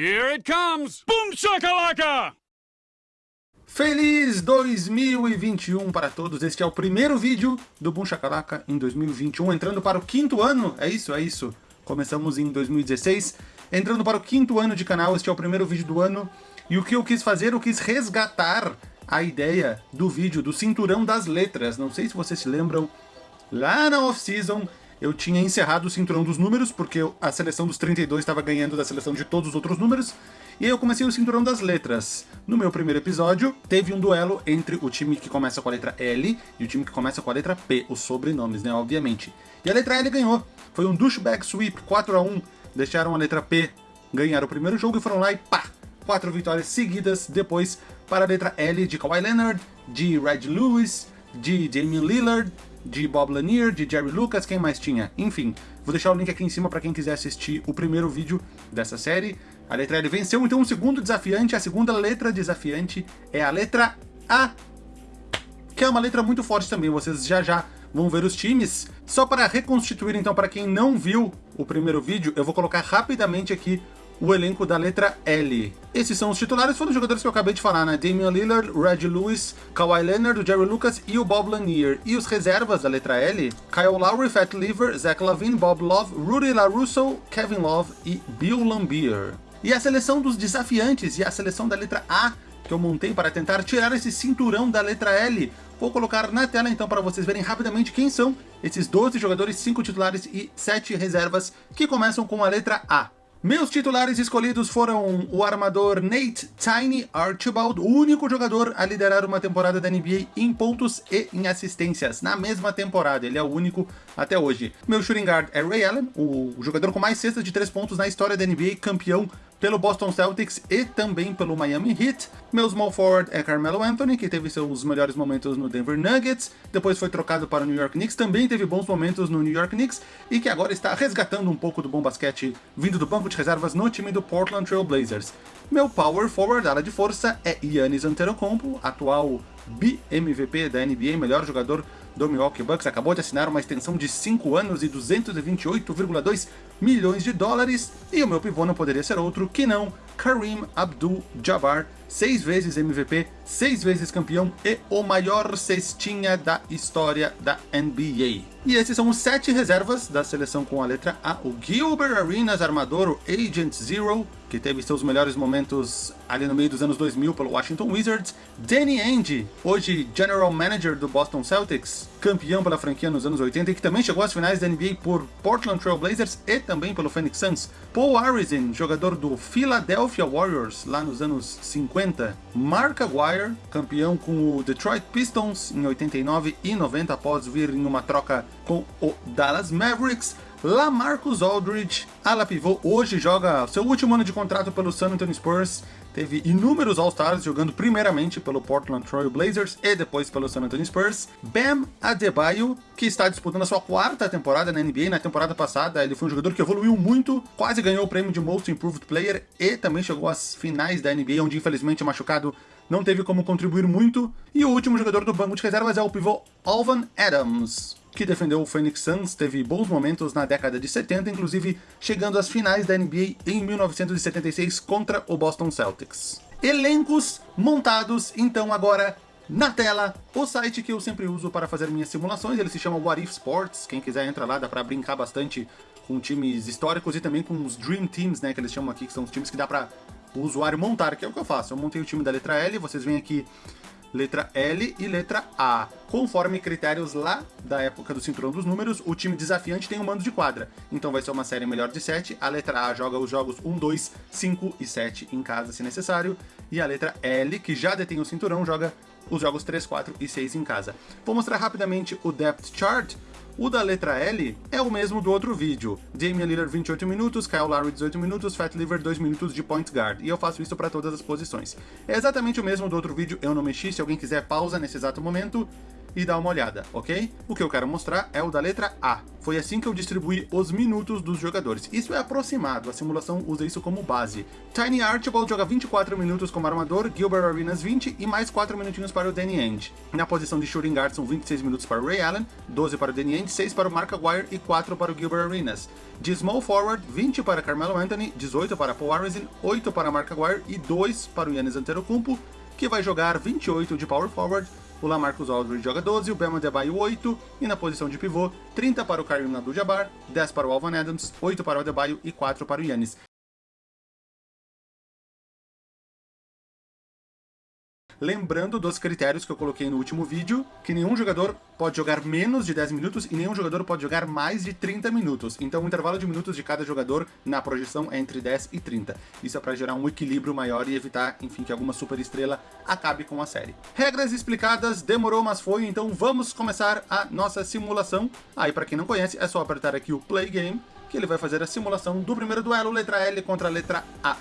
Here it comes! Boom shakalaka! Feliz 2021 para todos, este é o primeiro vídeo do Boom Shakalaka em 2021, entrando para o quinto ano, é isso, é isso. Começamos em 2016, entrando para o quinto ano de canal, este é o primeiro vídeo do ano, e o que eu quis fazer, eu quis resgatar a ideia do vídeo do cinturão das letras, não sei se vocês se lembram, lá na off-season eu tinha encerrado o cinturão dos números, porque a seleção dos 32 estava ganhando da seleção de todos os outros números, e aí eu comecei o cinturão das letras. No meu primeiro episódio, teve um duelo entre o time que começa com a letra L e o time que começa com a letra P, os sobrenomes, né, obviamente. E a letra L ganhou. Foi um douchebag sweep 4 a 1 deixaram a letra P ganhar o primeiro jogo e foram lá e pá! Quatro vitórias seguidas depois para a letra L de Kawhi Leonard, de Red Lewis, de Damian Lillard, de Bob Lanier, de Jerry Lucas, quem mais tinha? Enfim, vou deixar o link aqui em cima para quem quiser assistir o primeiro vídeo dessa série. A letra L venceu, então o segundo desafiante, a segunda letra desafiante é a letra A, que é uma letra muito forte também, vocês já já vão ver os times. Só para reconstituir então, para quem não viu o primeiro vídeo, eu vou colocar rapidamente aqui o elenco da letra L. Esses são os titulares, foram os jogadores que eu acabei de falar, né? Damian Lillard, Red Lewis, Kawhi Leonard, Jerry Lucas e o Bob Lanier. E os reservas da letra L, Kyle Lowry, Fat Lever, Zach Lavine, Bob Love, Rudy LaRusso, Kevin Love e Bill Lambier. E a seleção dos desafiantes e a seleção da letra A, que eu montei para tentar tirar esse cinturão da letra L. Vou colocar na tela então para vocês verem rapidamente quem são esses 12 jogadores, 5 titulares e 7 reservas que começam com a letra A. Meus titulares escolhidos foram o armador Nate Tiny Archibald, o único jogador a liderar uma temporada da NBA em pontos e em assistências, na mesma temporada, ele é o único até hoje. Meu shooting guard é Ray Allen, o jogador com mais cestas de 3 pontos na história da NBA, campeão pelo Boston Celtics e também pelo Miami Heat. Meu small forward é Carmelo Anthony, que teve seus melhores momentos no Denver Nuggets, depois foi trocado para o New York Knicks, também teve bons momentos no New York Knicks, e que agora está resgatando um pouco do bom basquete vindo do banco de reservas no time do Portland Trail Blazers. Meu power forward, ala de força, é Giannis Antetokounmpo, atual BMVP da NBA, melhor jogador do Milwaukee Bucks, acabou de assinar uma extensão de 5 anos e 228,2 milhões de dólares, e o meu pivô não poderia ser outro que não Kareem Abdul-Jabbar, seis vezes MVP, seis vezes campeão e o maior cestinha da história da NBA. E esses são os sete reservas da seleção com a letra A. O Gilbert Arenas, armador, o Agent Zero, que teve seus melhores momentos ali no meio dos anos 2000 pelo Washington Wizards. Danny Ainge, hoje General Manager do Boston Celtics, campeão pela franquia nos anos 80 e que também chegou às finais da NBA por Portland Trail Blazers e também pelo Phoenix Suns. Paul Arizin, jogador do Philadelphia Warriors lá nos anos 50. Mark Aguirre, campeão com o Detroit Pistons em 89 e 90 após vir em uma troca com o Dallas Mavericks. Lamarcus Aldridge, ala pivô, hoje joga seu último ano de contrato pelo San Antonio Spurs, teve inúmeros All-Stars jogando primeiramente pelo Portland Trail Blazers e depois pelo San Antonio Spurs. Bam Adebayo, que está disputando a sua quarta temporada na NBA, na temporada passada ele foi um jogador que evoluiu muito, quase ganhou o prêmio de Most Improved Player e também chegou às finais da NBA, onde infelizmente machucado não teve como contribuir muito. E o último jogador do banco de reservas é o pivô Alvan Adams que defendeu o Phoenix Suns, teve bons momentos na década de 70, inclusive chegando às finais da NBA em 1976 contra o Boston Celtics. Elencos montados, então agora na tela, o site que eu sempre uso para fazer minhas simulações, ele se chama What If Sports, quem quiser entra lá, dá para brincar bastante com times históricos e também com os Dream Teams, né, que eles chamam aqui, que são os times que dá para o usuário montar, que é o que eu faço. Eu montei o time da letra L, vocês vêm aqui letra L e letra A. Conforme critérios lá da época do Cinturão dos Números, o time desafiante tem um mando de quadra. Então vai ser uma série melhor de 7. A letra A joga os jogos 1, 2, 5 e 7 em casa, se necessário. E a letra L, que já detém o cinturão, joga os jogos 3, 4 e 6 em casa. Vou mostrar rapidamente o Depth Chart o da letra L é o mesmo do outro vídeo. Damian Lillard 28 minutos, Kyle Lowry 18 minutos, Fat Lever 2 minutos de point guard. E eu faço isso para todas as posições. É exatamente o mesmo do outro vídeo, eu não mexi, se alguém quiser pausa nesse exato momento. E dá uma olhada, ok? O que eu quero mostrar é o da letra A. Foi assim que eu distribuí os minutos dos jogadores. Isso é aproximado, a simulação usa isso como base. Tiny Archibald joga 24 minutos como armador, Gilbert Arenas 20 e mais 4 minutinhos para o Danny Ainge. Na posição de shooting guard são 26 minutos para o Ray Allen, 12 para o Danny Ainge, 6 para o Mark Aguirre e 4 para o Gilbert Arenas. De small forward, 20 para Carmelo Anthony, 18 para Paul Arizin, 8 para Mark Aguirre e 2 para o Yannis Antetokounmpo, que vai jogar 28 de power forward, o Lamarcus Aldridge joga 12, o Bama Debaio 8, e na posição de pivô, 30 para o Karim Abdul-Jabbar, 10 para o Alvan Adams, 8 para o Adebayo e 4 para o Yannis. Lembrando dos critérios que eu coloquei no último vídeo, que nenhum jogador pode jogar menos de 10 minutos e nenhum jogador pode jogar mais de 30 minutos. Então o intervalo de minutos de cada jogador na projeção é entre 10 e 30. Isso é para gerar um equilíbrio maior e evitar, enfim, que alguma super estrela acabe com a série. Regras explicadas, demorou, mas foi, então vamos começar a nossa simulação. Aí, ah, para quem não conhece, é só apertar aqui o Play Game, que ele vai fazer a simulação do primeiro duelo, letra L contra a letra A.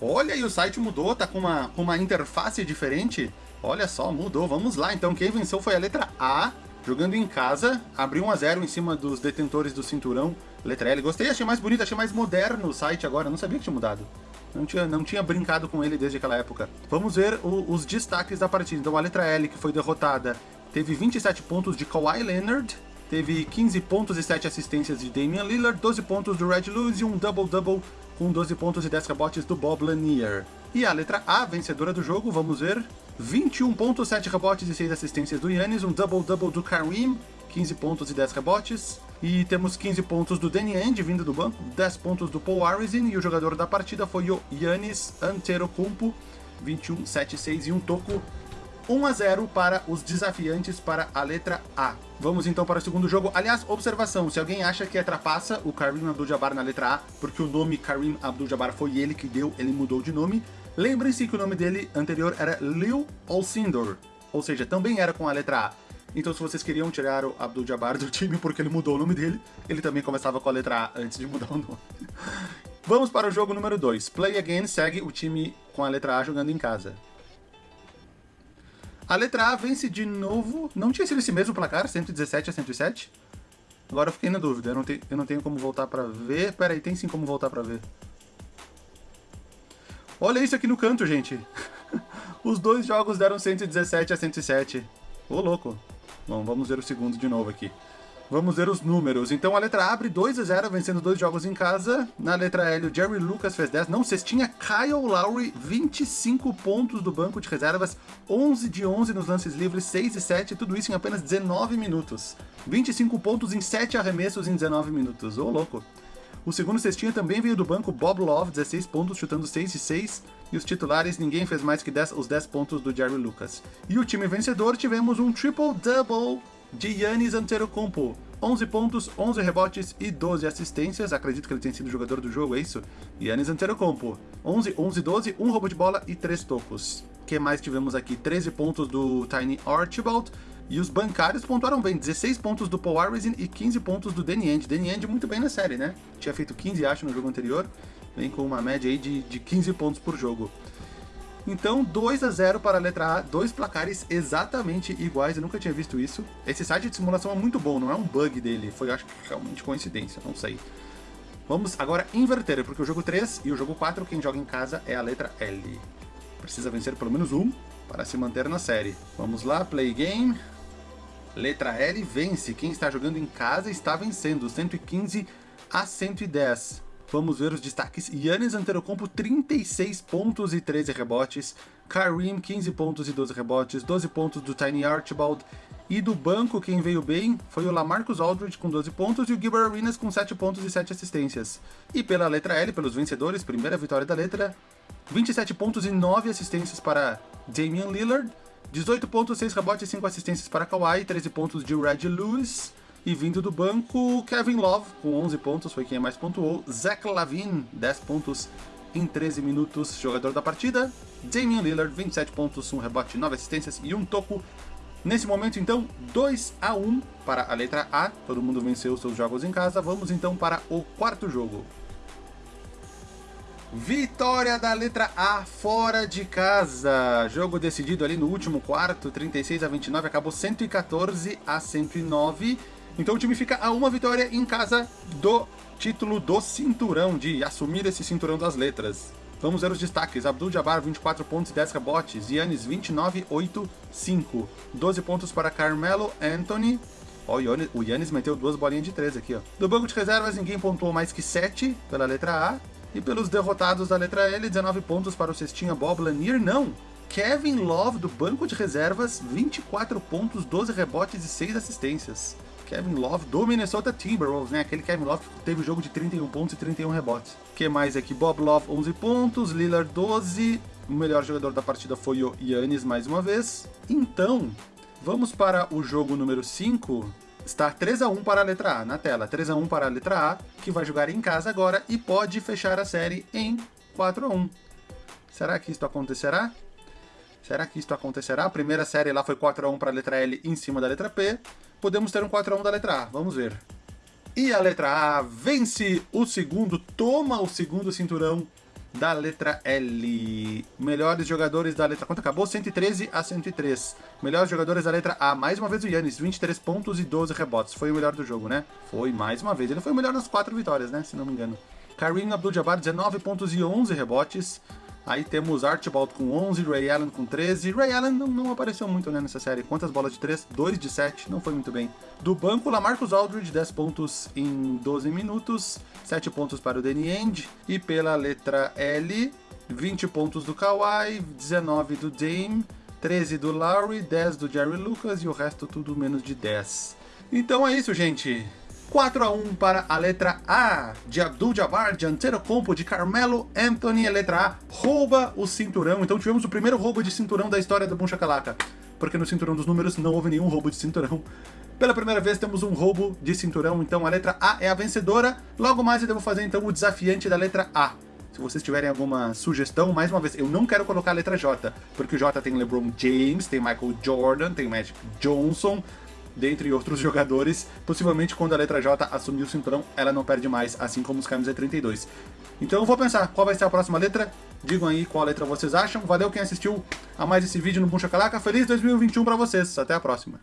Olha, e o site mudou, tá com uma, uma interface diferente. Olha só, mudou. Vamos lá, então. Quem venceu foi a letra A, jogando em casa. Abriu 1 a 0 em cima dos detentores do cinturão. Letra L. Gostei, achei mais bonito, achei mais moderno o site agora. Não sabia que tinha mudado. Não tinha, não tinha brincado com ele desde aquela época. Vamos ver o, os destaques da partida. Então a letra L, que foi derrotada, teve 27 pontos de Kawhi Leonard, teve 15 pontos e 7 assistências de Damian Lillard, 12 pontos do Red Lewis e um double-double com 12 pontos e 10 rebotes do Bob Lanier. E a letra A, vencedora do jogo, vamos ver, 21 pontos, 7 rebotes e 6 assistências do Yannis, um double-double do Kareem, 15 pontos e 10 rebotes. E temos 15 pontos do Danny Ainge vindo do banco, 10 pontos do Paul Arizin e o jogador da partida foi o Yannis Antetokounmpo, 21, 7, 6 e um toco 1 a 0 para os desafiantes para a letra A. Vamos então para o segundo jogo. Aliás, observação, se alguém acha que é trapaça o Karim Abdul-Jabbar na letra A, porque o nome Karim Abdul-Jabbar foi ele que deu, ele mudou de nome, lembrem-se que o nome dele anterior era Lil Olcindor, ou seja, também era com a letra A. Então se vocês queriam tirar o Abdul-Jabbar do time porque ele mudou o nome dele, ele também começava com a letra A antes de mudar o nome. Vamos para o jogo número 2. Play Again segue o time com a letra A jogando em casa. A letra A vence de novo. Não tinha sido esse mesmo placar, 117 a 107? Agora eu fiquei na dúvida, eu não, tenho, eu não tenho como voltar pra ver. Pera aí, tem sim como voltar pra ver. Olha isso aqui no canto, gente. Os dois jogos deram 117 a 107. Ô, louco. Bom, vamos ver o segundo de novo aqui. Vamos ver os números. Então a letra A abre 2 a 0, vencendo dois jogos em casa. Na letra L, o Jerry Lucas fez 10. Não, cestinha Kyle Lowry, 25 pontos do banco de reservas, 11 de 11 nos lances livres, 6 e 7, tudo isso em apenas 19 minutos. 25 pontos em 7 arremessos em 19 minutos. Ô, oh, louco. O segundo cestinha também veio do banco, Bob Love, 16 pontos, chutando 6 e 6. E os titulares, ninguém fez mais que 10, os 10 pontos do Jerry Lucas. E o time vencedor, tivemos um triple-double de Yannis Antetokounmpo. 11 pontos, 11 rebotes e 12 assistências. Acredito que ele tenha sido jogador do jogo, é isso? Yannis Antetokounmpo. 11, 11, 12, 1 roubo de bola e 3 tocos. O que mais tivemos aqui? 13 pontos do Tiny Archibald. E os bancários pontuaram bem, 16 pontos do Paul Arizin e 15 pontos do Danny End. Danny End muito bem na série, né? Tinha feito 15, acho, no jogo anterior. Vem com uma média aí de, de 15 pontos por jogo. Então, 2 a 0 para a letra A, dois placares exatamente iguais, eu nunca tinha visto isso. Esse site de simulação é muito bom, não é um bug dele, foi acho que realmente coincidência, não sei. Vamos agora inverter, porque o jogo 3 e o jogo 4, quem joga em casa é a letra L. Precisa vencer pelo menos um para se manter na série. Vamos lá, play game. Letra L vence, quem está jogando em casa está vencendo, 115 a 110. Vamos ver os destaques. Yannis Antetokounmpo, 36 pontos e 13 rebotes. Kareem, 15 pontos e 12 rebotes. 12 pontos do Tiny Archibald. E do banco, quem veio bem foi o Lamarcus Aldridge com 12 pontos e o Gilbert Arenas com 7 pontos e 7 assistências. E pela letra L, pelos vencedores, primeira vitória da letra, 27 pontos e 9 assistências para Damian Lillard, 18 pontos, 6 rebotes e 5 assistências para Kawhi, 13 pontos de Red Lewis, e vindo do banco, Kevin Love, com 11 pontos, foi quem mais pontuou. Zach Lavine, 10 pontos em 13 minutos, jogador da partida. Damian Lillard, 27 pontos, 1 rebote, 9 assistências e um toco. Nesse momento, então, 2 a 1 para a letra A. Todo mundo venceu seus jogos em casa. Vamos então para o quarto jogo. Vitória da letra A fora de casa. Jogo decidido ali no último quarto, 36 a 29, acabou 114 a 109. Então o time fica a uma vitória em casa do título do cinturão, de assumir esse cinturão das letras. Vamos ver os destaques. Abdul Jabbar, 24 pontos e 10 rebotes. Yannis, 29, 8, 5. 12 pontos para Carmelo Anthony. Ó, o Yannis meteu duas bolinhas de 13 aqui, ó. Do banco de reservas, ninguém pontuou mais que 7 pela letra A. E pelos derrotados da letra L, 19 pontos para o cestinha Bob Lanier, não. Kevin Love, do banco de reservas, 24 pontos, 12 rebotes e 6 assistências. Kevin Love do Minnesota Timberwolves, né? Aquele Kevin Love que teve jogo de 31 pontos e 31 rebotes. O que mais aqui? Bob Love, 11 pontos, Lillard, 12. O melhor jogador da partida foi o Yannis, mais uma vez. Então, vamos para o jogo número 5. Está 3 a 1 para a letra A na tela. 3 a 1 para a letra A, que vai jogar em casa agora e pode fechar a série em 4 a 1. Será que isto acontecerá? Será que isto acontecerá? A primeira série lá foi 4 a 1 para a letra L em cima da letra P. Podemos ter um 4 a 1 da letra A. Vamos ver. E a letra A vence o segundo, toma o segundo cinturão da letra L. Melhores jogadores da letra... Quanto acabou? 113 a 103. Melhores jogadores da letra A. Mais uma vez o Yannis, 23 pontos e 12 rebotes. Foi o melhor do jogo, né? Foi, mais uma vez. Ele foi o melhor nas quatro vitórias, né? Se não me engano. Kareem Abdul-Jabbar, 19 pontos e 11 rebotes. Aí temos Archibald com 11, Ray Allen com 13. Ray Allen não, não apareceu muito né, nessa série. Quantas bolas de 3? 2 de 7, não foi muito bem. Do banco, Lamarcus Aldridge, 10 pontos em 12 minutos. 7 pontos para o Danny End. E pela letra L, 20 pontos do Kawhi, 19 do Dame, 13 do Lowry, 10 do Jerry Lucas e o resto tudo menos de 10. Então é isso, gente. 4 a 1 para a letra A de Abdul-Jabbar, de Antetokounmpo, de Carmelo Anthony. A letra A rouba o cinturão. Então tivemos o primeiro roubo de cinturão da história do Boom Shakalaka. Porque no cinturão dos números não houve nenhum roubo de cinturão. Pela primeira vez temos um roubo de cinturão, então a letra A é a vencedora. Logo mais eu devo fazer então o desafiante da letra A. Se vocês tiverem alguma sugestão, mais uma vez, eu não quero colocar a letra J, porque o J tem LeBron James, tem Michael Jordan, tem Magic Johnson, dentre outros jogadores. Possivelmente quando a letra J assumir o cinturão, ela não perde mais, assim como os Camis 32. Então eu vou pensar qual vai ser a próxima letra. Digam aí qual letra vocês acham. Valeu quem assistiu a mais esse vídeo no Buncha Calaca. Feliz 2021 para vocês. Até a próxima.